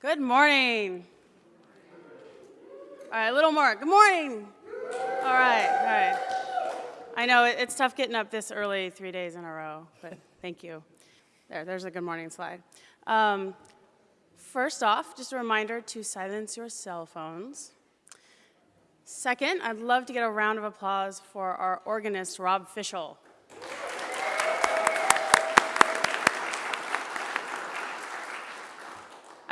Good morning. All right, a little more. Good morning. All right, all right. I know it's tough getting up this early three days in a row, but thank you. There, there's a good morning slide. Um, first off, just a reminder to silence your cell phones. Second, I'd love to get a round of applause for our organist, Rob Fischel.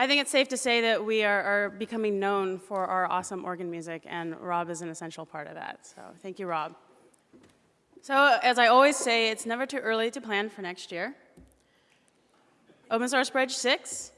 I think it's safe to say that we are, are, becoming known for our awesome organ music, and Rob is an essential part of that. So thank you, Rob. So as I always say, it's never too early to plan for next year. Open Source Bridge 6.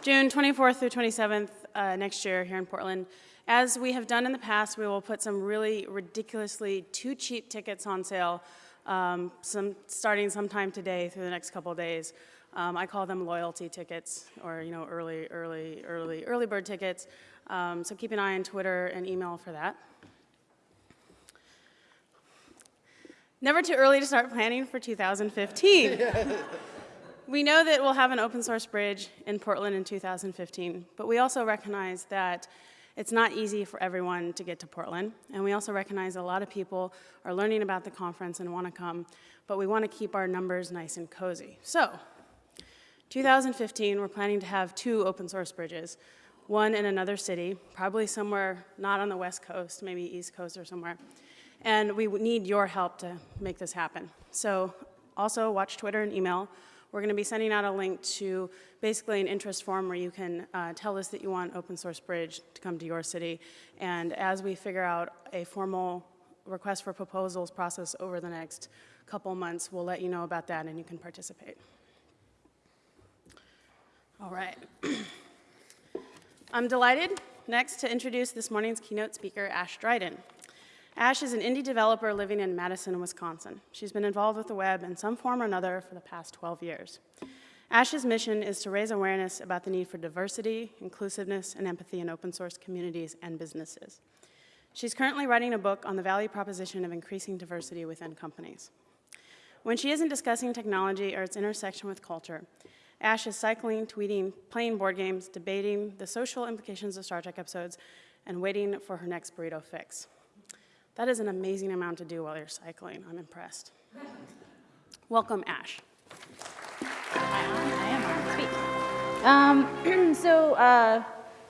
June 24th through 27th uh, next year here in Portland. As we have done in the past, we will put some really ridiculously too cheap tickets on sale um, some, starting sometime today through the next couple days. Um, I call them loyalty tickets or you know early, early, early, early bird tickets. Um, so keep an eye on Twitter and email for that. Never too early to start planning for 2015. we know that we'll have an open source bridge in Portland in 2015, but we also recognize that it's not easy for everyone to get to Portland, and we also recognize a lot of people are learning about the conference and want to come, but we want to keep our numbers nice and cozy. So, 2015, we're planning to have two open source bridges, one in another city, probably somewhere not on the West Coast, maybe East Coast or somewhere. And we need your help to make this happen. So also watch Twitter and email. We're going to be sending out a link to basically an interest form where you can uh, tell us that you want Open Source Bridge to come to your city. And as we figure out a formal request for proposals process over the next couple months, we'll let you know about that and you can participate. All right. I'm delighted next to introduce this morning's keynote speaker, Ashe Dryden. Ashe is an indie developer living in Madison, Wisconsin. She's been involved with the web in some form or another for the past 12 years. Ashe's mission is to raise awareness about the need for diversity, inclusiveness, and empathy in open source communities and businesses. She's currently writing a book on the value proposition of increasing diversity within companies. When she isn't discussing technology or its intersection with culture, Ashe is cycling, tweeting, playing board games, debating the social implications of Star Trek episodes, and waiting for her next burrito fix. That is an amazing amount to do while you're cycling. I'm impressed. Welcome, Ashe. Um, so uh,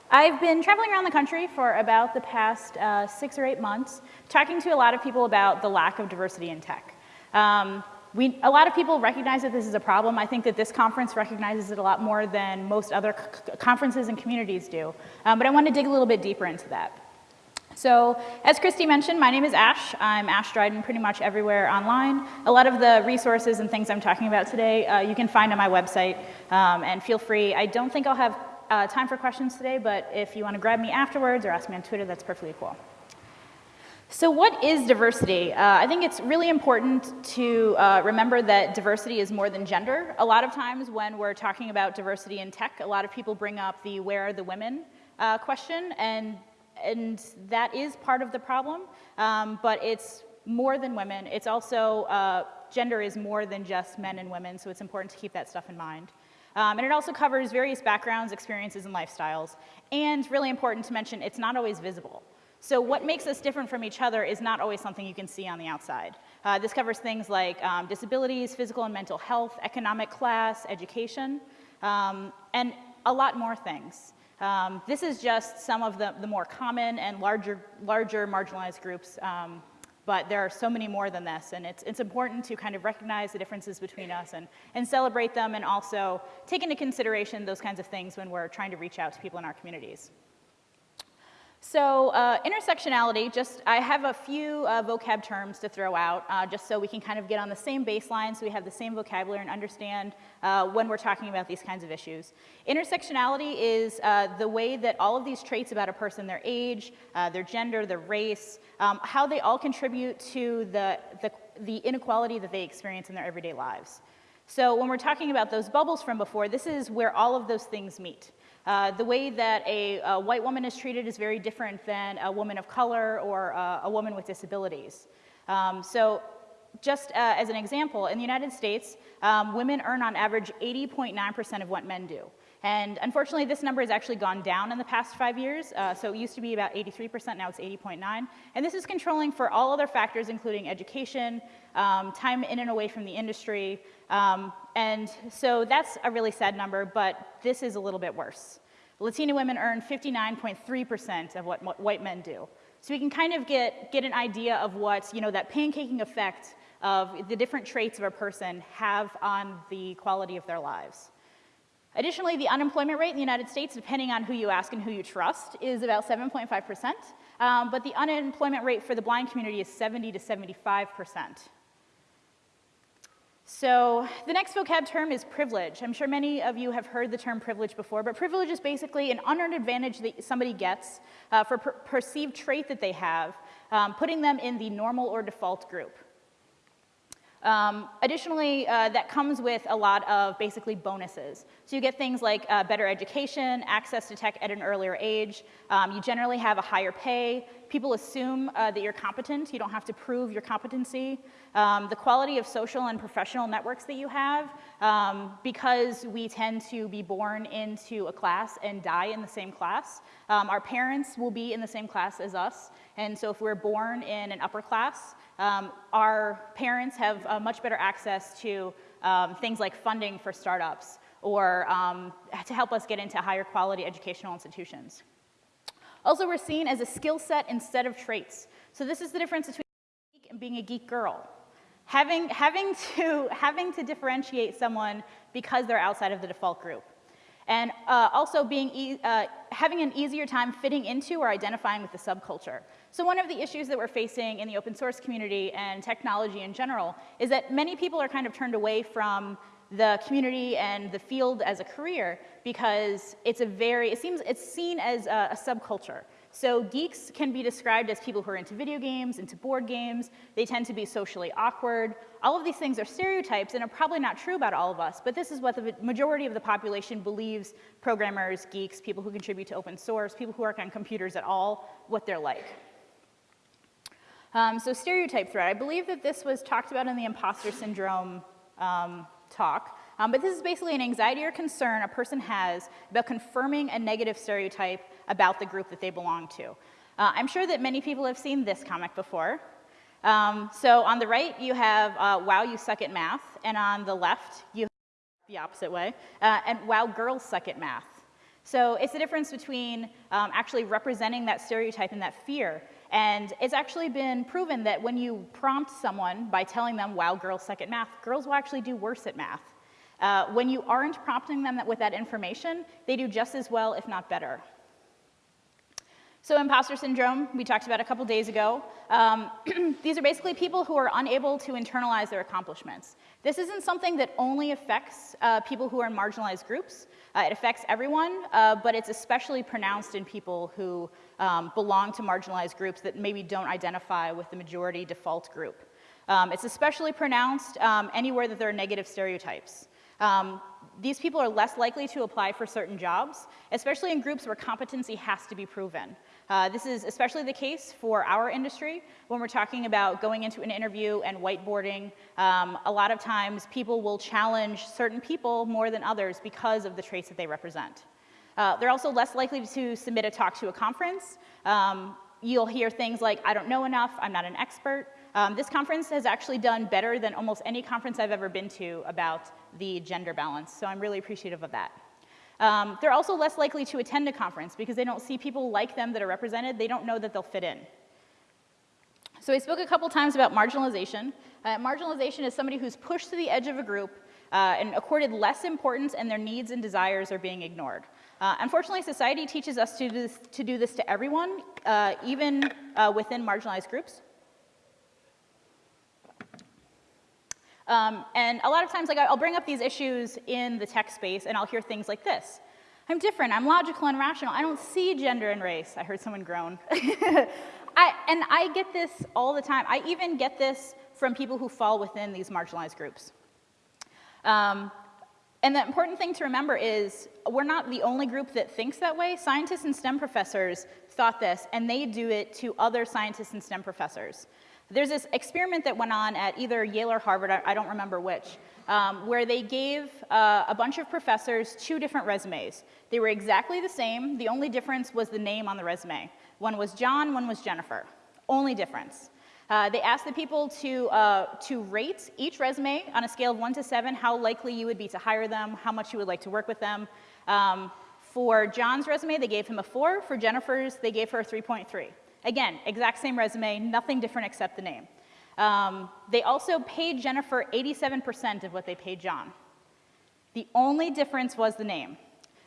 I've been traveling around the country for about the past uh, six or eight months, talking to a lot of people about the lack of diversity in tech. Um, we, a lot of people recognize that this is a problem. I think that this conference recognizes it a lot more than most other conferences and communities do. Um, but I want to dig a little bit deeper into that. So as Christie mentioned, my name is Ashe. I'm Ashe Dryden pretty much everywhere online. A lot of the resources and things I'm talking about today uh, you can find on my website um, and feel free. I don't think I'll have uh, time for questions today, but if you want to grab me afterwards or ask me on Twitter, that's perfectly cool. So what is diversity? Uh, I think it's really important to uh, remember that diversity is more than gender. A lot of times when we're talking about diversity in tech, a lot of people bring up the where are the women uh, question, and and that is part of the problem, um, but it's more than women. It's also, uh, gender is more than just men and women, so it's important to keep that stuff in mind. Um, and it also covers various backgrounds, experiences, and lifestyles. And really important to mention, it's not always visible. So what makes us different from each other is not always something you can see on the outside. Uh, this covers things like um, disabilities, physical and mental health, economic class, education, um, and a lot more things. Um, this is just some of the, the, more common and larger, larger marginalized groups, um, but there are so many more than this, and it's, it's important to kind of recognize the differences between us and, and celebrate them and also take into consideration those kinds of things when we're trying to reach out to people in our communities. So uh, intersectionality, just I have a few uh, vocab terms to throw out uh, just so we can kind of get on the same baseline so we have the same vocabulary and understand uh, when we're talking about these kinds of issues. Intersectionality is uh, the way that all of these traits about a person, their age, uh, their gender, their race, um, how they all contribute to the, the, the inequality that they experience in their everyday lives. So when we're talking about those bubbles from before, this is where all of those things meet. Uh, the way that a, a, white woman is treated is very different than a woman of color or uh, a woman with disabilities. Um, so just uh, as an example, in the United States, um, women earn on average 80.9% of what men do. And unfortunately, this number has actually gone down in the past five years. Uh, so it used to be about 83%, now it's 80.9. And this is controlling for all other factors, including education, um, time in and away from the industry. Um, and so that's a really sad number, but this is a little bit worse. Latina women earn 59.3% of what, white men do. So we can kind of get, get an idea of what, you know, that pancaking effect of the different traits of a person have on the quality of their lives. Additionally, the unemployment rate in the United States, depending on who you ask and who you trust, is about 7.5%, um, but the unemployment rate for the blind community is 70 to 75%. So the next vocab term is privilege. I'm sure many of you have heard the term privilege before, but privilege is basically an unearned advantage that somebody gets uh, for per perceived trait that they have, um, putting them in the normal or default group. Um, additionally, uh, that comes with a lot of basically bonuses. So you get things like uh, better education, access to tech at an earlier age. Um, you generally have a higher pay. People assume uh, that you're competent. You don't have to prove your competency. Um, the quality of social and professional networks that you have, um, because we tend to be born into a class and die in the same class. Um, our parents will be in the same class as us. And so if we're born in an upper class, um, our parents have uh, much better access to um, things like funding for startups or um, to help us get into higher quality educational institutions. Also, we're seen as a skill set instead of traits. So this is the difference between being a geek and being a geek girl. Having, having, to, having to differentiate someone because they're outside of the default group. And uh, also being e uh, having an easier time fitting into or identifying with the subculture. So one of the issues that we're facing in the open source community and technology in general is that many people are kind of turned away from the community and the field as a career because it's a very, it seems, it's seen as a, a subculture. So geeks can be described as people who are into video games, into board games. They tend to be socially awkward. All of these things are stereotypes and are probably not true about all of us, but this is what the majority of the population believes programmers, geeks, people who contribute to open source, people who work on computers at all, what they're like. Um, so stereotype threat, I believe that this was talked about in the imposter syndrome um, talk, um, but this is basically an anxiety or concern a person has about confirming a negative stereotype about the group that they belong to. Uh, I'm sure that many people have seen this comic before. Um, so on the right, you have uh, wow, you suck at math, and on the left, you have the opposite way, uh, and wow, girls suck at math. So it's the difference between um, actually representing that stereotype and that fear and it's actually been proven that when you prompt someone by telling them, wow, girls suck at math, girls will actually do worse at math. Uh, when you aren't prompting them with that information, they do just as well, if not better. So imposter syndrome, we talked about a couple days ago. Um, these are basically people who are unable to internalize their accomplishments. This isn't something that only affects uh, people who are in marginalized groups. Uh, it affects everyone, uh, but it's especially pronounced in people who um, belong to marginalized groups that maybe don't identify with the majority default group. Um, it's especially pronounced um, anywhere that there are negative stereotypes. These people are less likely to apply for certain jobs, especially in groups where competency has to be proven. Uh, this is especially the case for our industry when we're talking about going into an interview and whiteboarding. Um, a lot of times people will challenge certain people more than others because of the traits that they represent. Uh, they're also less likely to submit a talk to a conference. Um, you'll hear things like, I don't know enough, I'm not an expert. Um, this conference has actually done better than almost any conference I've ever been to about the gender balance, so I'm really appreciative of that. Um, they're also less likely to attend a conference because they don't see people like them that are represented. They don't know that they'll fit in. So I spoke a couple times about marginalization. Uh, marginalization is somebody who's pushed to the edge of a group uh, and accorded less importance and their needs and desires are being ignored. Uh, unfortunately, society teaches us to do this to, do this to everyone, uh, even uh, within marginalized groups. Um, and a lot of times, like I'll bring up these issues in the tech space and I'll hear things like this. I'm different, I'm logical and rational, I don't see gender and race. I heard someone groan. I, and I get this all the time. I even get this from people who fall within these marginalized groups. Um, and the important thing to remember is we're not the only group that thinks that way. Scientists and STEM professors thought this, and they do it to other scientists and STEM professors. There's this experiment that went on at either Yale or Harvard, I, I don't remember which, um, where they gave uh, a bunch of professors two different resumes. They were exactly the same, the only difference was the name on the resume. One was John, one was Jennifer. Only difference. Uh, they asked the people to, uh, to rate each resume on a scale of one to seven, how likely you would be to hire them, how much you would like to work with them. Um, for John's resume, they gave him a four. For Jennifer's, they gave her a 3.3. Again, exact same resume, nothing different except the name. Um, they also paid Jennifer 87% of what they paid John. The only difference was the name.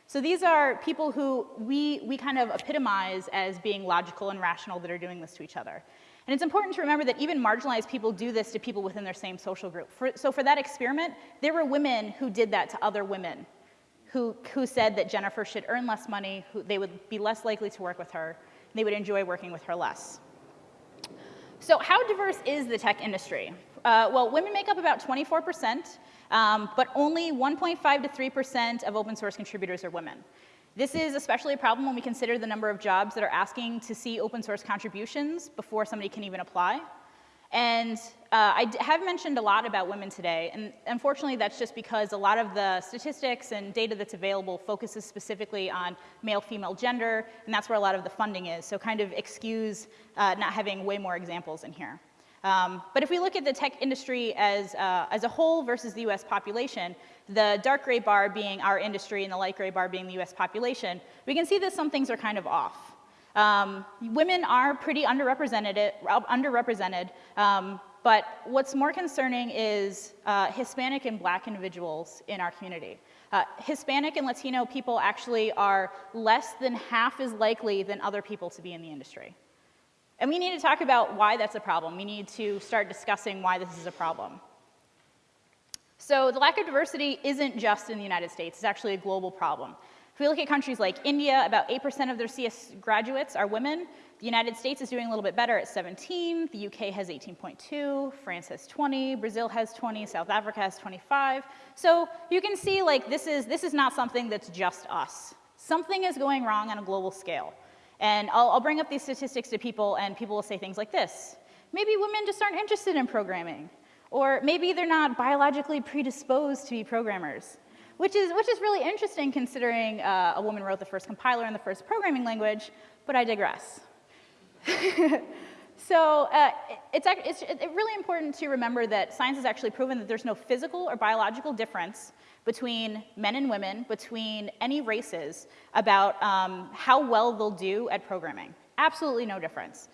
So these are people who we, we kind of epitomize as being logical and rational that are doing this to each other. And it's important to remember that even marginalized people do this to people within their same social group. For, so for that experiment, there were women who did that to other women who, who said that Jennifer should earn less money, who, they would be less likely to work with her, they would enjoy working with her less. So how diverse is the tech industry? Uh, well, women make up about 24%, um, but only 1.5 to 3% of open source contributors are women. This is especially a problem when we consider the number of jobs that are asking to see open source contributions before somebody can even apply. And uh, I have mentioned a lot about women today, and unfortunately that's just because a lot of the statistics and data that's available focuses specifically on male-female gender, and that's where a lot of the funding is, so kind of excuse uh, not having way more examples in here. Um, but if we look at the tech industry as, uh, as a whole versus the US population, the dark gray bar being our industry and the light gray bar being the US population, we can see that some things are kind of off. Um, women are pretty underrepresented, underrepresented um, but what's more concerning is uh, Hispanic and black individuals in our community. Uh, Hispanic and Latino people actually are less than half as likely than other people to be in the industry. And we need to talk about why that's a problem. We need to start discussing why this is a problem. So the lack of diversity isn't just in the United States, it's actually a global problem. If we look at countries like India, about 8% of their CS graduates are women. The United States is doing a little bit better at 17. The UK has 18.2. France has 20. Brazil has 20. South Africa has 25. So you can see like this is, this is not something that's just us. Something is going wrong on a global scale. And I'll, I'll bring up these statistics to people and people will say things like this. Maybe women just aren't interested in programming. Or maybe they're not biologically predisposed to be programmers which is, which is really interesting considering uh, a woman wrote the first compiler and the first programming language, but I digress. so uh, it's, it's, it's really important to remember that science has actually proven that there's no physical or biological difference between men and women, between any races, about um, how well they'll do at programming. Absolutely no difference.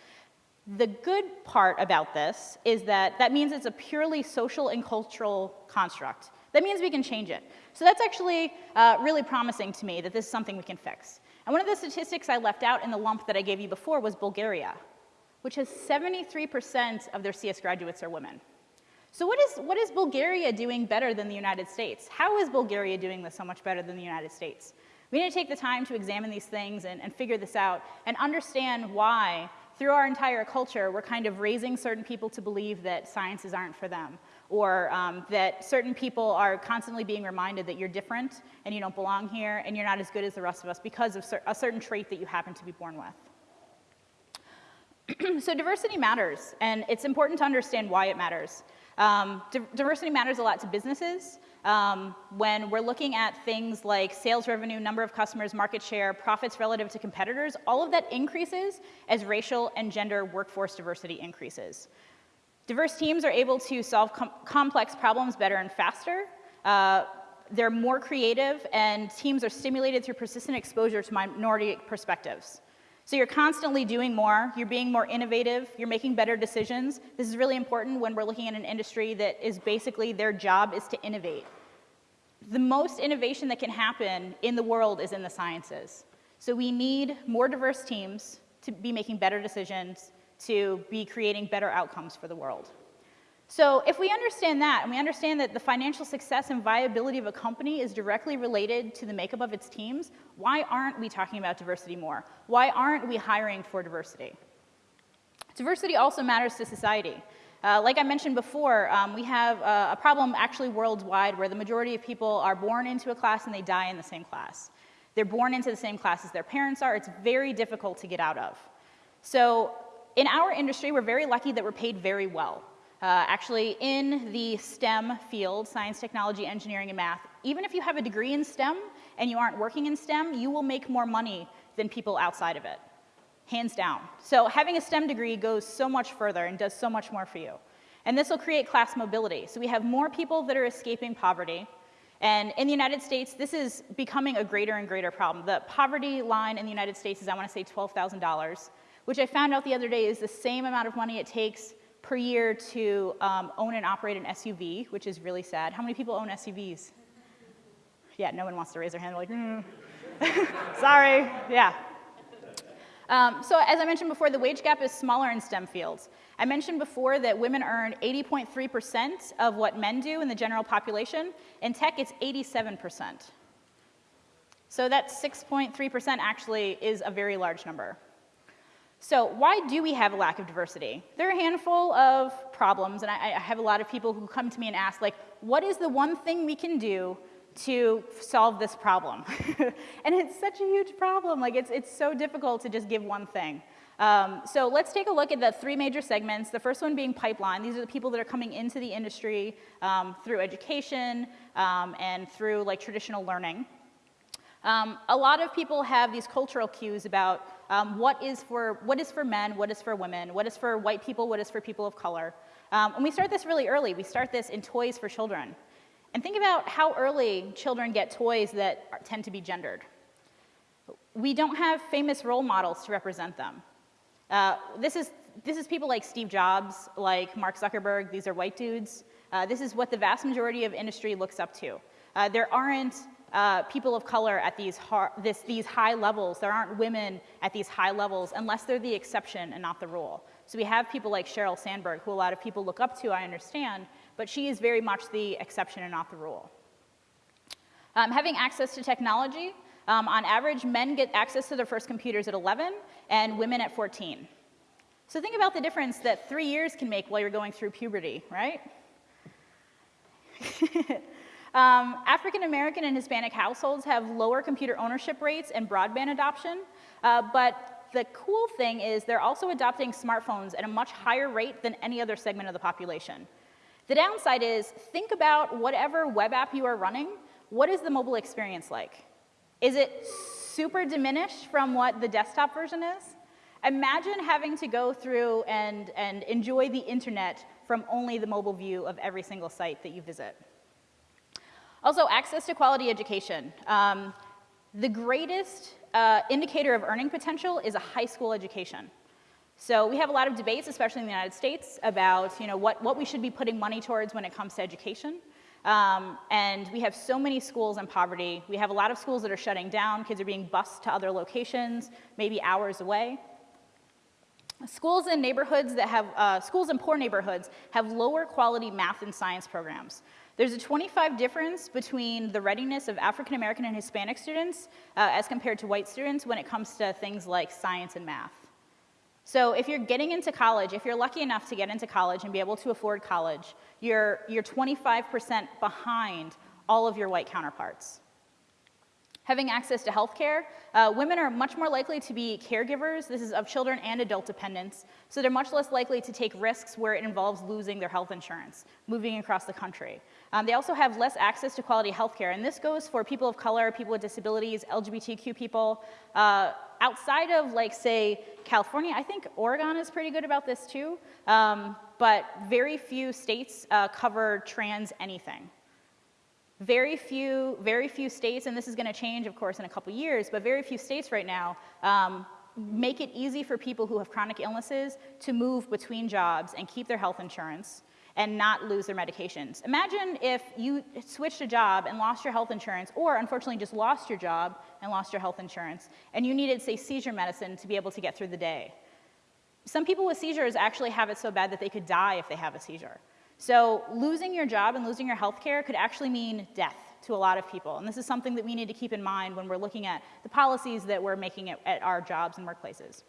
The good part about this is that that means it's a purely social and cultural construct. That means we can change it. So that's actually uh, really promising to me that this is something we can fix. And one of the statistics I left out in the lump that I gave you before was Bulgaria, which has 73% of their CS graduates are women. So what is, what is Bulgaria doing better than the United States? How is Bulgaria doing this so much better than the United States? We need to take the time to examine these things and, and figure this out and understand why through our entire culture, we're kind of raising certain people to believe that sciences aren't for them, or um, that certain people are constantly being reminded that you're different and you don't belong here and you're not as good as the rest of us because of cer a certain trait that you happen to be born with. so diversity matters, and it's important to understand why it matters. Um, diversity matters a lot to businesses. Um, when we're looking at things like sales revenue, number of customers, market share, profits relative to competitors, all of that increases as racial and gender workforce diversity increases. Diverse teams are able to solve com complex problems better and faster. Uh, they're more creative, and teams are stimulated through persistent exposure to minority perspectives. So you're constantly doing more, you're being more innovative, you're making better decisions. This is really important when we're looking at an industry that is basically their job is to innovate. The most innovation that can happen in the world is in the sciences. So we need more diverse teams to be making better decisions, to be creating better outcomes for the world. So if we understand that, and we understand that the financial success and viability of a company is directly related to the makeup of its teams, why aren't we talking about diversity more? Why aren't we hiring for diversity? Diversity also matters to society. Uh, like I mentioned before, um, we have a, a problem actually worldwide where the majority of people are born into a class and they die in the same class. They're born into the same class as their parents are. It's very difficult to get out of. So in our industry, we're very lucky that we're paid very well. Uh, actually, in the STEM field, science, technology, engineering, and math, even if you have a degree in STEM and you aren't working in STEM, you will make more money than people outside of it, hands down. So having a STEM degree goes so much further and does so much more for you. And this will create class mobility. So we have more people that are escaping poverty. And in the United States, this is becoming a greater and greater problem. The poverty line in the United States is, I want to say, $12,000, which I found out the other day is the same amount of money it takes per year to um, own and operate an SUV, which is really sad. How many people own SUVs? Yeah, no one wants to raise their hand. They're like, mm. sorry, yeah. Um, so as I mentioned before, the wage gap is smaller in STEM fields. I mentioned before that women earn 80.3% of what men do in the general population. In tech, it's 87%. So that 6.3% actually is a very large number. So why do we have a lack of diversity? There are a handful of problems, and I, I have a lot of people who come to me and ask, like, what is the one thing we can do to solve this problem? and it's such a huge problem. Like, it's, it's so difficult to just give one thing. Um, so let's take a look at the three major segments. The first one being pipeline. These are the people that are coming into the industry um, through education um, and through like traditional learning. Um, a lot of people have these cultural cues about um, what, is for, what is for men, what is for women, what is for white people, what is for people of color. Um, and we start this really early. We start this in toys for children. And think about how early children get toys that are, tend to be gendered. We don't have famous role models to represent them. Uh, this, is, this is people like Steve Jobs, like Mark Zuckerberg, these are white dudes. Uh, this is what the vast majority of industry looks up to. Uh, there aren't uh, people of color at these, this, these high levels. There aren't women at these high levels unless they're the exception and not the rule. So we have people like Sheryl Sandberg, who a lot of people look up to, I understand, but she is very much the exception and not the rule. Um, having access to technology, um, on average, men get access to their first computers at 11 and women at 14. So think about the difference that three years can make while you're going through puberty, right? Um, African American and Hispanic households have lower computer ownership rates and broadband adoption, uh, but the cool thing is they're also adopting smartphones at a much higher rate than any other segment of the population. The downside is think about whatever web app you are running, what is the mobile experience like? Is it super diminished from what the desktop version is? Imagine having to go through and, and enjoy the internet from only the mobile view of every single site that you visit. Also, access to quality education. Um, the greatest uh, indicator of earning potential is a high school education. So we have a lot of debates, especially in the United States, about you know, what, what we should be putting money towards when it comes to education. Um, and we have so many schools in poverty. We have a lot of schools that are shutting down. Kids are being bused to other locations, maybe hours away. Schools in neighborhoods that have, uh, schools in poor neighborhoods have lower quality math and science programs. There's a 25 difference between the readiness of African American and Hispanic students uh, as compared to white students when it comes to things like science and math. So if you're getting into college, if you're lucky enough to get into college and be able to afford college, you're, you're 25% behind all of your white counterparts. Having access to healthcare, uh, women are much more likely to be caregivers. This is of children and adult dependents. So they're much less likely to take risks where it involves losing their health insurance, moving across the country. Um, they also have less access to quality healthcare. And this goes for people of color, people with disabilities, LGBTQ people. Uh, outside of like, say, California, I think Oregon is pretty good about this too. Um, but very few states uh, cover trans anything. Very few, very few states, and this is going to change, of course, in a couple years, but very few states right now um, make it easy for people who have chronic illnesses to move between jobs and keep their health insurance and not lose their medications. Imagine if you switched a job and lost your health insurance, or unfortunately just lost your job and lost your health insurance, and you needed, say, seizure medicine to be able to get through the day. Some people with seizures actually have it so bad that they could die if they have a seizure. So losing your job and losing your health care could actually mean death to a lot of people. And this is something that we need to keep in mind when we're looking at the policies that we're making at, at our jobs and workplaces.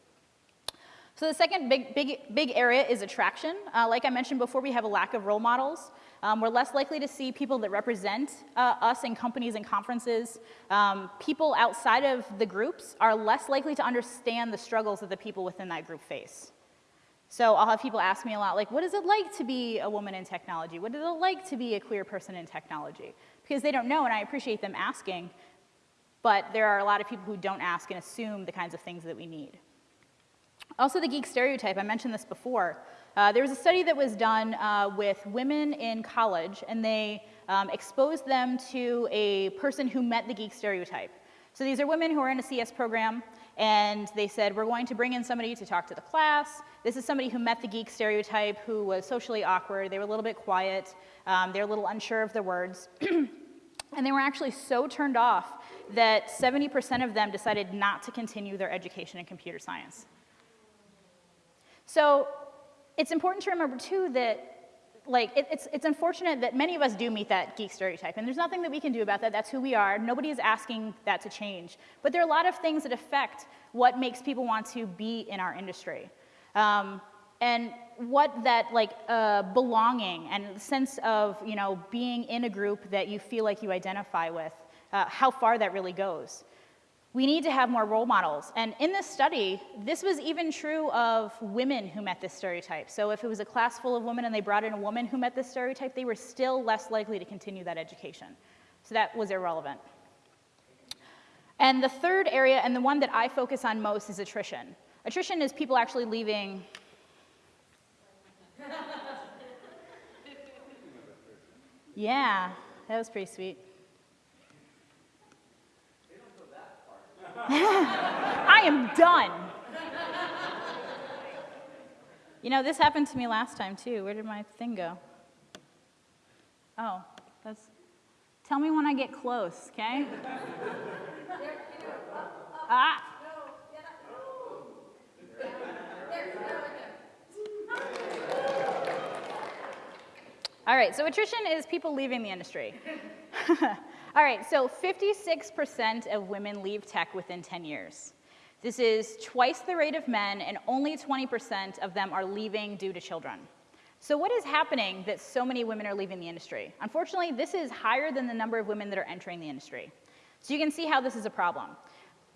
So the second big, big, big area is attraction. Uh, like I mentioned before, we have a lack of role models. Um, we're less likely to see people that represent uh, us in companies and conferences. Um, people outside of the groups are less likely to understand the struggles that the people within that group face. So I'll have people ask me a lot, like, what is it like to be a woman in technology? What is it like to be a queer person in technology? Because they don't know, and I appreciate them asking, but there are a lot of people who don't ask and assume the kinds of things that we need. Also, the geek stereotype, I mentioned this before. Uh, there was a study that was done uh, with women in college, and they um, exposed them to a person who met the geek stereotype. So these are women who are in a CS program, and they said, we're going to bring in somebody to talk to the class. This is somebody who met the geek stereotype, who was socially awkward. They were a little bit quiet. Um, they were a little unsure of their words. and they were actually so turned off that 70% of them decided not to continue their education in computer science. So it's important to remember too that like it, it's, it's unfortunate that many of us do meet that geek stereotype and there's nothing that we can do about that. That's who we are. Nobody is asking that to change. But there are a lot of things that affect what makes people want to be in our industry. Um, and what that like uh, belonging and sense of you know being in a group that you feel like you identify with uh, how far that really goes we need to have more role models. And in this study, this was even true of women who met this stereotype. So if it was a class full of women and they brought in a woman who met this stereotype, they were still less likely to continue that education. So that was irrelevant. And the third area, and the one that I focus on most, is attrition. Attrition is people actually leaving. yeah, that was pretty sweet. I am done. You know, this happened to me last time too. Where did my thing go? Oh, that's. Tell me when I get close, okay? ah. All right, so attrition is people leaving the industry. All right, so 56% of women leave tech within 10 years. This is twice the rate of men, and only 20% of them are leaving due to children. So what is happening that so many women are leaving the industry? Unfortunately, this is higher than the number of women that are entering the industry. So you can see how this is a problem.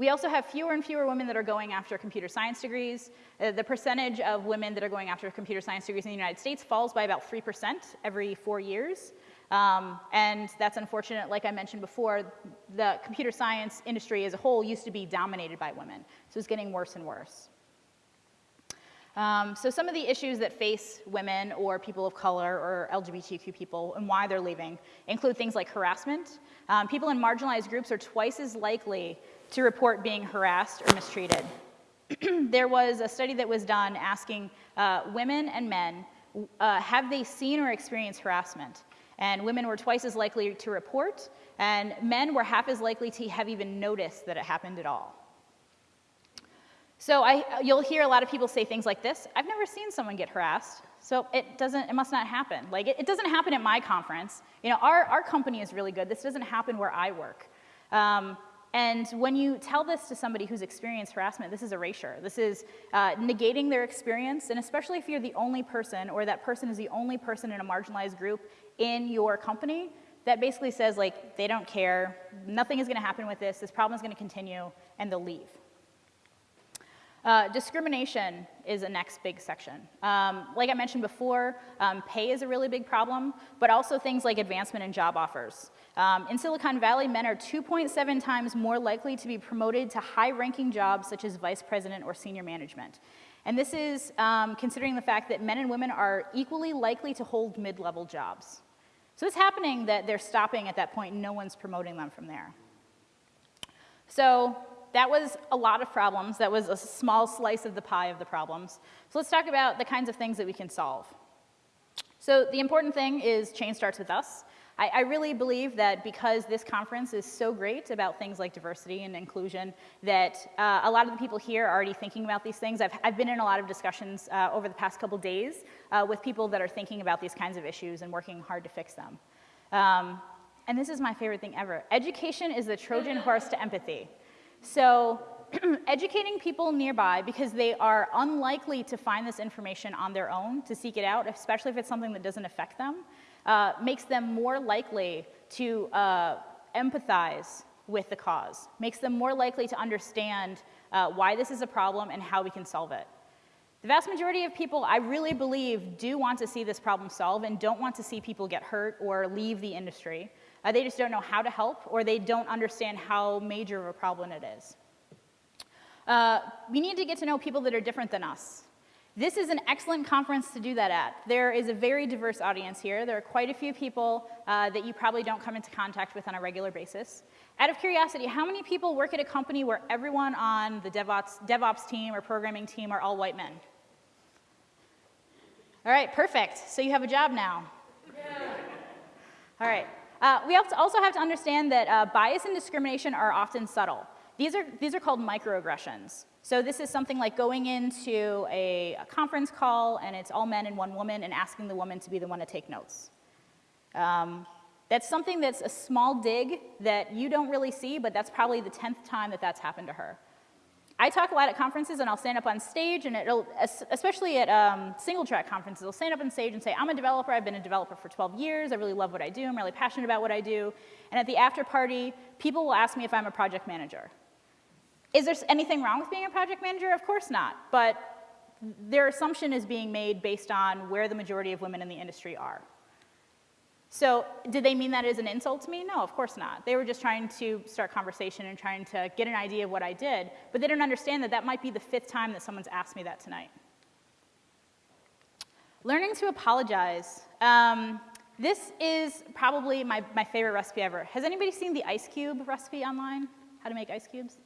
We also have fewer and fewer women that are going after computer science degrees. Uh, the percentage of women that are going after computer science degrees in the United States falls by about 3% every four years. Um, and that's unfortunate, like I mentioned before, the computer science industry as a whole used to be dominated by women. So it's getting worse and worse. Um, so some of the issues that face women or people of color or LGBTQ people and why they're leaving include things like harassment. Um, people in marginalized groups are twice as likely to report being harassed or mistreated. there was a study that was done asking uh, women and men, uh, have they seen or experienced harassment? And women were twice as likely to report, and men were half as likely to have even noticed that it happened at all. So I, you'll hear a lot of people say things like this, I've never seen someone get harassed, so it doesn't, it must not happen. Like, it, it doesn't happen at my conference. You know, our, our company is really good. This doesn't happen where I work. Um, and when you tell this to somebody who's experienced harassment, this is erasure. This is uh, negating their experience, and especially if you're the only person or that person is the only person in a marginalized group in your company, that basically says like, they don't care, nothing is gonna happen with this, this problem is gonna continue, and they'll leave. Uh, discrimination is a next big section. Um, like I mentioned before, um, pay is a really big problem, but also things like advancement and job offers. Um, in Silicon Valley, men are 2.7 times more likely to be promoted to high-ranking jobs such as vice president or senior management. And this is um, considering the fact that men and women are equally likely to hold mid-level jobs. So it's happening that they're stopping at that point no one's promoting them from there. So that was a lot of problems. That was a small slice of the pie of the problems. So let's talk about the kinds of things that we can solve. So the important thing is change starts with us. I, I, really believe that because this conference is so great about things like diversity and inclusion, that uh, a lot of the people here are already thinking about these things. I've, I've been in a lot of discussions uh, over the past couple days uh, with people that are thinking about these kinds of issues and working hard to fix them. Um, and this is my favorite thing ever. Education is the Trojan horse to empathy. So educating people nearby because they are unlikely to find this information on their own, to seek it out, especially if it's something that doesn't affect them, uh, makes them more likely to uh, empathize with the cause, makes them more likely to understand uh, why this is a problem and how we can solve it. The vast majority of people, I really believe, do want to see this problem solved and don't want to see people get hurt or leave the industry. Uh, they just don't know how to help or they don't understand how major of a problem it is. Uh, we need to get to know people that are different than us. This is an excellent conference to do that at. There is a very diverse audience here. There are quite a few people uh, that you probably don't come into contact with on a regular basis. Out of curiosity, how many people work at a company where everyone on the DevOps, DevOps team or programming team are all white men? All right, perfect. So you have a job now. Yeah. All right. Uh, we also have to understand that uh, bias and discrimination are often subtle. These are, these are called microaggressions. So this is something like going into a, a, conference call and it's all men and one woman and asking the woman to be the one to take notes. Um, that's something that's a small dig that you don't really see, but that's probably the 10th time that that's happened to her. I talk a lot at conferences and I'll stand up on stage and it'll, especially at um, single track conferences, I'll stand up on stage and say, I'm a developer, I've been a developer for 12 years, I really love what I do, I'm really passionate about what I do. And at the after party, people will ask me if I'm a project manager. Is there anything wrong with being a project manager? Of course not, but their assumption is being made based on where the majority of women in the industry are. So did they mean that as an insult to me? No, of course not. They were just trying to start conversation and trying to get an idea of what I did, but they didn't understand that that might be the fifth time that someone's asked me that tonight. Learning to apologize. Um, this is probably my, my favorite recipe ever. Has anybody seen the ice cube recipe online? How to make ice cubes?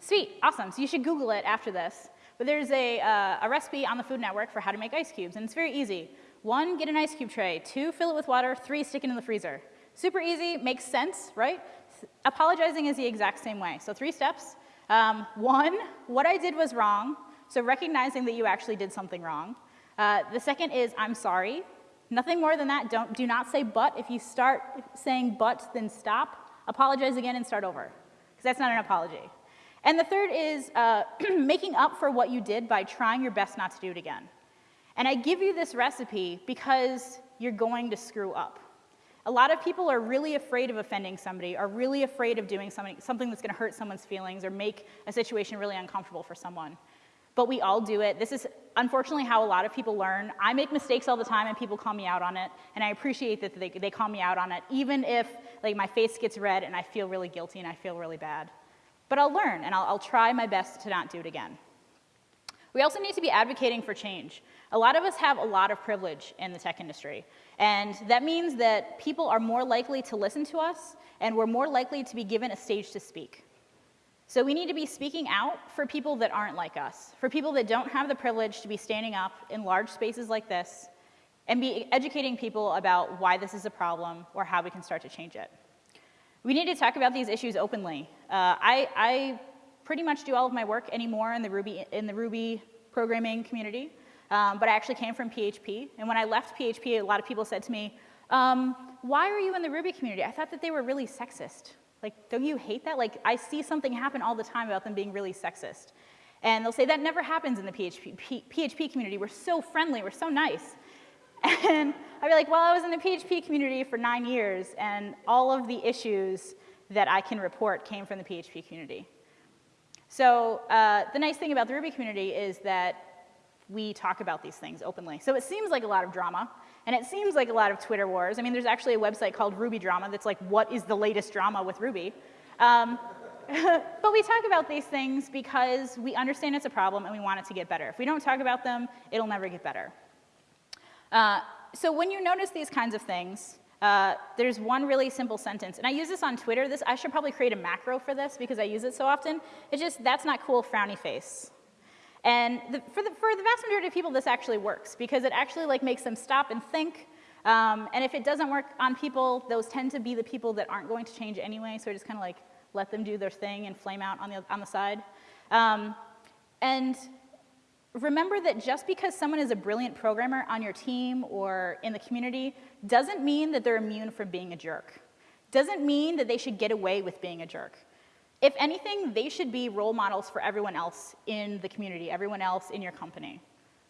Sweet, awesome. So you should Google it after this. But there's a, uh, a recipe on the Food Network for how to make ice cubes, and it's very easy. One, get an ice cube tray. Two, fill it with water. Three, stick it in the freezer. Super easy, makes sense, right? Apologizing is the exact same way. So three steps. Um, one, what I did was wrong, so recognizing that you actually did something wrong. Uh, the second is, I'm sorry. Nothing more than that. Don't, do not say but. If you start saying but, then stop. Apologize again and start over, because that's not an apology. And the third is uh, making up for what you did by trying your best not to do it again. And I give you this recipe because you're going to screw up. A lot of people are really afraid of offending somebody, are really afraid of doing something, something that's going to hurt someone's feelings or make a situation really uncomfortable for someone. But we all do it. This is unfortunately how a lot of people learn. I make mistakes all the time and people call me out on it, and I appreciate that they, they call me out on it, even if like my face gets red and I feel really guilty and I feel really bad. But I'll learn, and I'll, I'll try my best to not do it again. We also need to be advocating for change. A lot of us have a lot of privilege in the tech industry, and that means that people are more likely to listen to us, and we're more likely to be given a stage to speak. So we need to be speaking out for people that aren't like us, for people that don't have the privilege to be standing up in large spaces like this, and be educating people about why this is a problem or how we can start to change it. We need to talk about these issues openly. Uh, I, I, pretty much do all of my work anymore in the Ruby, in the Ruby programming community, um, but I actually came from PHP. And when I left PHP, a lot of people said to me, um, why are you in the Ruby community? I thought that they were really sexist. Like, don't you hate that? Like, I see something happen all the time about them being really sexist. And they'll say, that never happens in the PHP, PHP community. We're so friendly, we're so nice. And I'd be like, well, I was in the PHP community for nine years, and all of the issues that I can report came from the PHP community. So uh, the nice thing about the Ruby community is that we talk about these things openly. So it seems like a lot of drama, and it seems like a lot of Twitter wars. I mean, there's actually a website called Ruby Drama that's like, what is the latest drama with Ruby? Um, but we talk about these things because we understand it's a problem and we want it to get better. If we don't talk about them, it'll never get better. Uh, so when you notice these kinds of things, uh, there's one really simple sentence, and I use this on Twitter. This I should probably create a macro for this because I use it so often. It's just that's not cool, frowny face. And the, for, the, for the vast majority of people, this actually works because it actually like makes them stop and think. Um, and if it doesn't work on people, those tend to be the people that aren't going to change anyway. So I just kind of like let them do their thing and flame out on the on the side. Um, and remember that just because someone is a brilliant programmer on your team or in the community doesn't mean that they're immune from being a jerk. Doesn't mean that they should get away with being a jerk. If anything, they should be role models for everyone else in the community, everyone else in your company.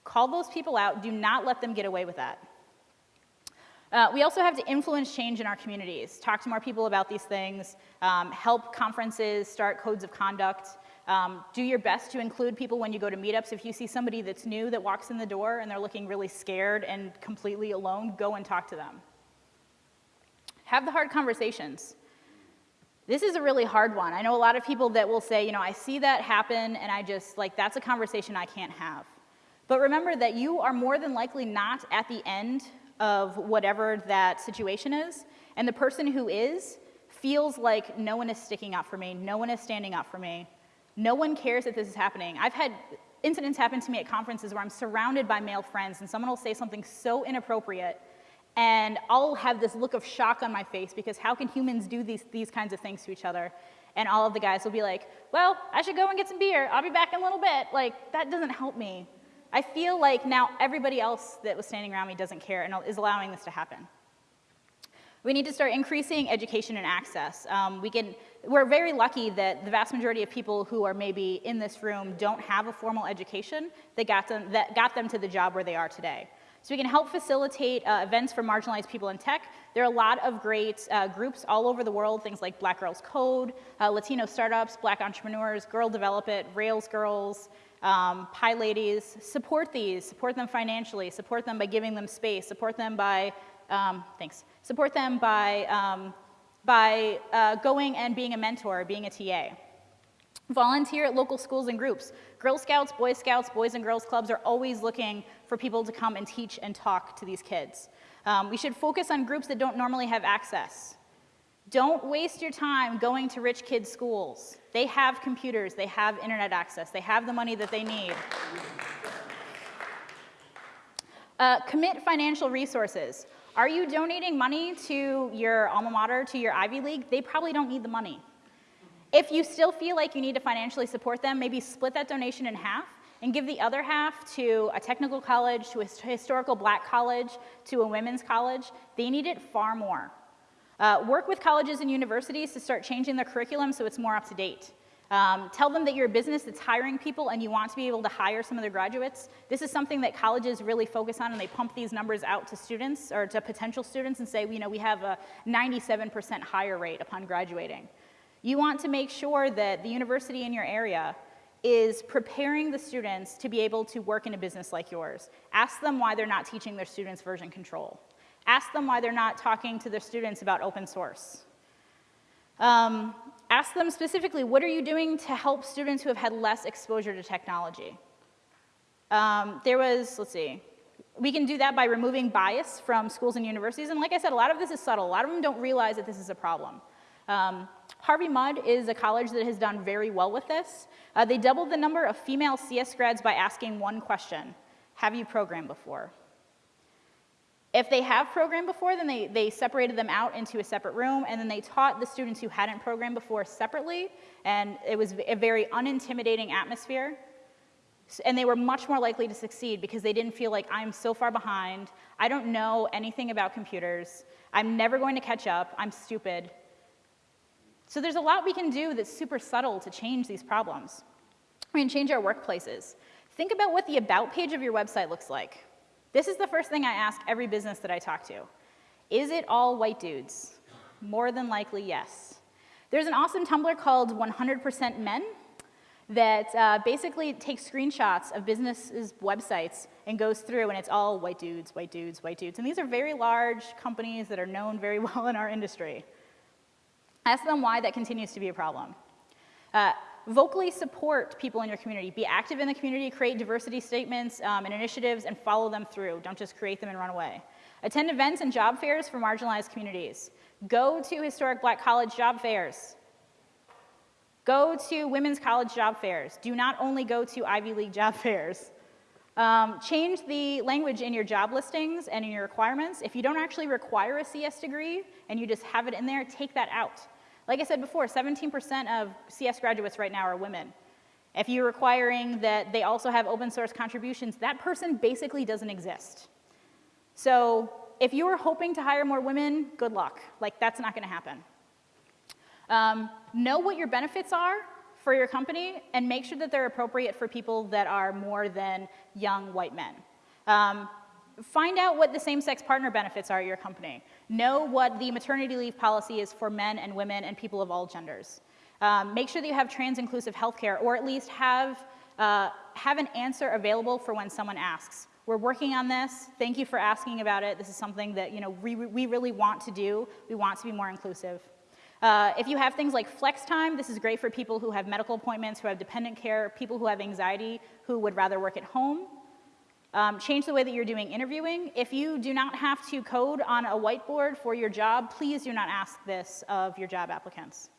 Call those people out. Do not let them get away with that. Uh, we also have to influence change in our communities, talk to more people about these things, um, help conferences start codes of conduct, Um, do your best to include people when you go to meetups. If you see somebody that's new that walks in the door and they're looking really scared and completely alone, go and talk to them. Have the hard conversations. This is a really hard one. I know a lot of people that will say, you know, I see that happen and I just, like, that's a conversation I can't have. But remember that you are more than likely not at the end of whatever that situation is. And the person who is feels like no one is sticking up for me, no one is standing up for me, no one cares that this is happening. I've had incidents happen to me at conferences where I'm surrounded by male friends and someone will say something so inappropriate and I'll have this look of shock on my face because how can humans do these, these kinds of things to each other? And all of the guys will be like, well, I should go and get some beer. I'll be back in a little bit. Like, that doesn't help me. I feel like now everybody else that was standing around me doesn't care and is allowing this to happen. We need to start increasing education and access. Um, we can, we're very lucky that the vast majority of people who are maybe in this room don't have a formal education that got them, that got them to the job where they are today. So we can help facilitate uh, events for marginalized people in tech. There are a lot of great uh, groups all over the world, things like Black Girls Code, uh, Latino startups, Black entrepreneurs, Girl Develop It, Rails Girls, um, PyLadies. Support these, support them financially, support them by giving them space, support them by, um, thanks, support them by, um, by uh, going and being a mentor, being a TA. Volunteer at local schools and groups. Girl Scouts, Boy Scouts, Boys and Girls Clubs are always looking for people to come and teach and talk to these kids. Um, we should focus on groups that don't normally have access. Don't waste your time going to rich kids' schools. They have computers, they have internet access, they have the money that they need. Uh, commit financial resources. Are you donating money to your alma mater, to your Ivy League? They probably don't need the money. If you still feel like you need to financially support them, maybe split that donation in half and give the other half to a technical college, to a historical black college, to a women's college. They need it far more. Uh, work with colleges and universities to start changing their curriculum so it's more up to date. Um, tell them that you're a business that's hiring people and you want to be able to hire some of their graduates. This is something that colleges really focus on and they pump these numbers out to students or to potential students and say, you know, we have a 97% hire rate upon graduating. You want to make sure that the university in your area is preparing the students to be able to work in a business like yours. Ask them why they're not teaching their students version control. Ask them why they're not talking to their students about open source. Um, ask them specifically, what are you doing to help students who have had less exposure to technology? Um, there was, let's see, we can do that by removing bias from schools and universities. And like I said, a lot of this is subtle. A lot of them don't realize that this is a problem. Um, Harvey Mudd is a college that has done very well with this. Uh, they doubled the number of female CS grads by asking one question, have you programmed before? If they have programmed before, then they, they separated them out into a separate room, and then they taught the students who hadn't programmed before separately, and it was a very unintimidating atmosphere. And they were much more likely to succeed because they didn't feel like I'm so far behind, I don't know anything about computers, I'm never going to catch up, I'm stupid, so there's a lot we can do that's super subtle to change these problems. We can change our workplaces. Think about what the about page of your website looks like. This is the first thing I ask every business that I talk to. Is it all white dudes? More than likely, yes. There's an awesome Tumblr called 100% Men that uh, basically takes screenshots of businesses' websites and goes through and it's all white dudes, white dudes, white dudes. And these are very large companies that are known very well in our industry. Ask them why that continues to be a problem. Uh, vocally support people in your community. Be active in the community, create diversity statements um, and initiatives, and follow them through. Don't just create them and run away. Attend events and job fairs for marginalized communities. Go to historic black college job fairs. Go to women's college job fairs. Do not only go to Ivy League job fairs. Um, change the language in your job listings and in your requirements. If you don't actually require a CS degree and you just have it in there, take that out. Like I said before, 17% of CS graduates right now are women. If you're requiring that they also have open source contributions, that person basically doesn't exist. So if you're hoping to hire more women, good luck. Like, that's not gonna happen. Um, know what your benefits are for your company and make sure that they're appropriate for people that are more than young white men. Um, find out what the same-sex partner benefits are at your company. Know what the maternity leave policy is for men and women and people of all genders. Um, make sure that you have trans-inclusive healthcare, or at least have, uh, have an answer available for when someone asks. We're working on this. Thank you for asking about it. This is something that you know, we, we really want to do. We want to be more inclusive. Uh, if you have things like flex time, this is great for people who have medical appointments, who have dependent care, people who have anxiety, who would rather work at home. Um, change the way that you're doing interviewing. If you do not have to code on a whiteboard for your job, please do not ask this of your job applicants.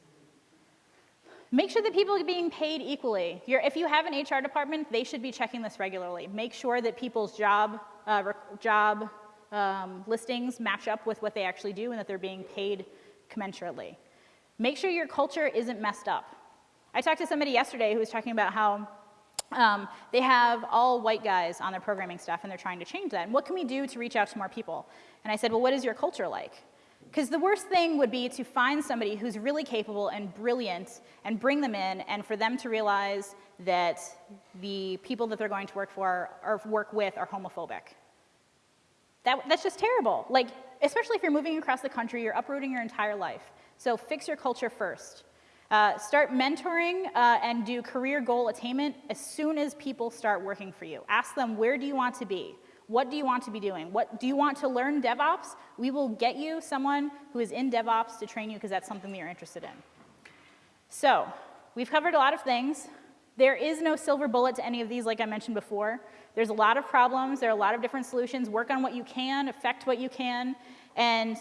Make sure that people are being paid equally. You're, if you have an HR department, they should be checking this regularly. Make sure that people's job, uh, job um, listings match up with what they actually do and that they're being paid commensurately. Make sure your culture isn't messed up. I talked to somebody yesterday who was talking about how um, they have all white guys on their programming staff and they're trying to change that. And what can we do to reach out to more people? And I said, well, what is your culture like? Because the worst thing would be to find somebody who's really capable and brilliant and bring them in and for them to realize that the people that they're going to work for or work with are homophobic. That, that's just terrible. Like, especially if you're moving across the country, you're uprooting your entire life. So fix your culture first. Uh, start mentoring uh, and do career goal attainment as soon as people start working for you. Ask them, where do you want to be? What do you want to be doing? What, do you want to learn DevOps? We will get you someone who is in DevOps to train you because that's something that you're interested in. So we've covered a lot of things. There is no silver bullet to any of these, like I mentioned before. There's a lot of problems. There are a lot of different solutions. Work on what you can, affect what you can, and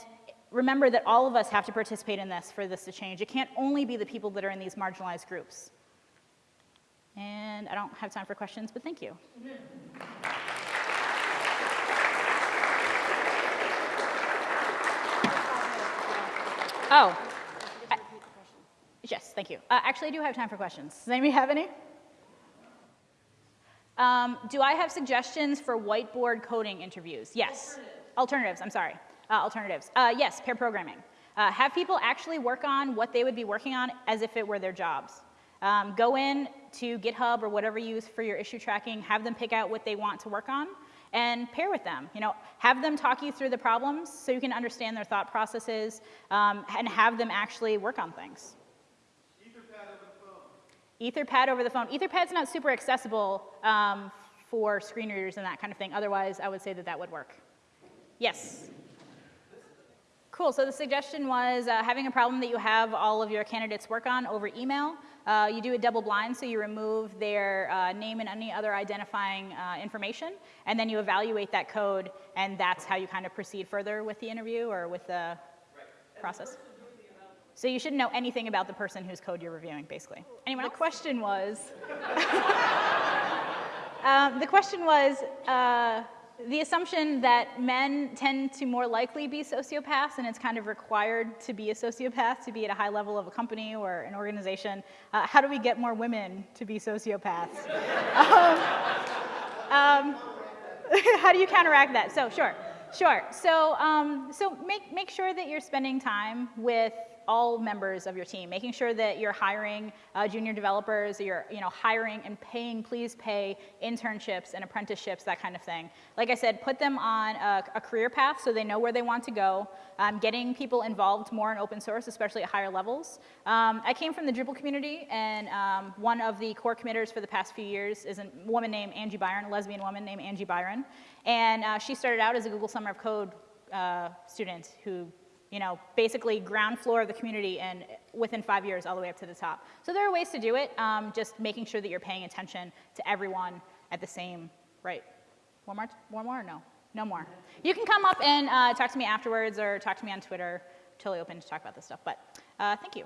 remember that all of us have to participate in this for this to change. It can't only be the people that are in these marginalized groups. And I don't have time for questions, but thank you. Oh. I, yes, thank you. Uh, actually, I do have time for questions. Does anybody have any? Um, do I have suggestions for whiteboard coding interviews? Yes. Alternatives, Alternatives I'm sorry. Uh, alternatives. Uh, yes, pair programming. Uh, have people actually work on what they would be working on as if it were their jobs. Um, go in to GitHub or whatever you use for your issue tracking, have them pick out what they want to work on, and pair with them. You know, have them talk you through the problems so you can understand their thought processes, um, and have them actually work on things. Etherpad over the phone. Etherpad. Etherpad's not super accessible um, for screen readers and that kind of thing. Otherwise, I would say that that would work. Yes. Cool, so the suggestion was uh, having a problem that you have all of your candidates work on over email. Uh, you do it double blind, so you remove their uh, name and any other identifying uh, information, and then you evaluate that code, and that's how you kind of proceed further with the interview or with the right. process. So you shouldn't know anything about the person whose code you're reviewing, basically. Anyone the else? question was, um, the question was, uh, the assumption that men tend to more likely be sociopaths and it's kind of required to be a sociopath to be at a high level of a company or an organization. Uh, how do we get more women to be sociopaths? um, um, how do you counteract that? So sure, sure. So, um, so make, make sure that you're spending time with all members of your team, making sure that you're hiring uh, junior developers, you're you know, hiring and paying, please pay internships and apprenticeships, that kind of thing. Like I said, put them on a, a career path so they know where they want to go, um, getting people involved more in open source, especially at higher levels. Um, I came from the Drupal community, and um, one of the core committers for the past few years is a woman named Angie Byron, a lesbian woman named Angie Byron. And uh, she started out as a Google Summer of Code uh, student who you know, basically ground floor of the community and within five years all the way up to the top. So there are ways to do it, um, just making sure that you're paying attention to everyone at the same rate. One more, one more or no? No more. You can come up and uh, talk to me afterwards or talk to me on Twitter. Totally open to talk about this stuff, but uh, thank you.